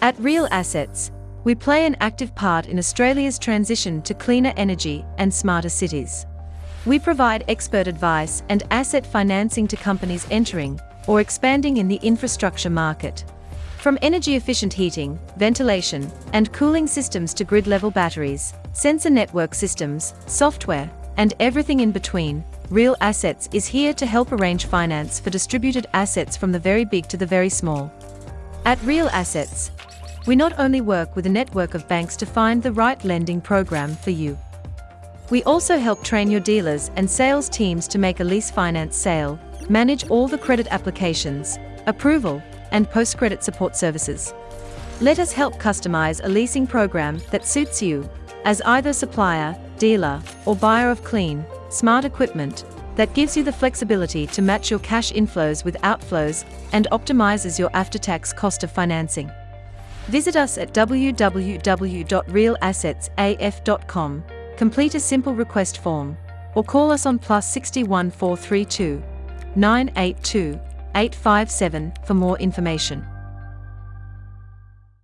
At Real Assets, we play an active part in Australia's transition to cleaner energy and smarter cities. We provide expert advice and asset financing to companies entering or expanding in the infrastructure market. From energy efficient heating, ventilation, and cooling systems to grid level batteries, sensor network systems, software, and everything in between, Real Assets is here to help arrange finance for distributed assets from the very big to the very small. At Real Assets, we not only work with a network of banks to find the right lending program for you. We also help train your dealers and sales teams to make a lease finance sale, manage all the credit applications, approval, and post-credit support services. Let us help customize a leasing program that suits you as either supplier, dealer, or buyer of clean, smart equipment that gives you the flexibility to match your cash inflows with outflows and optimizes your after-tax cost of financing. Visit us at www.realassetsaf.com, complete a simple request form, or call us on plus 61 432 982 857 for more information.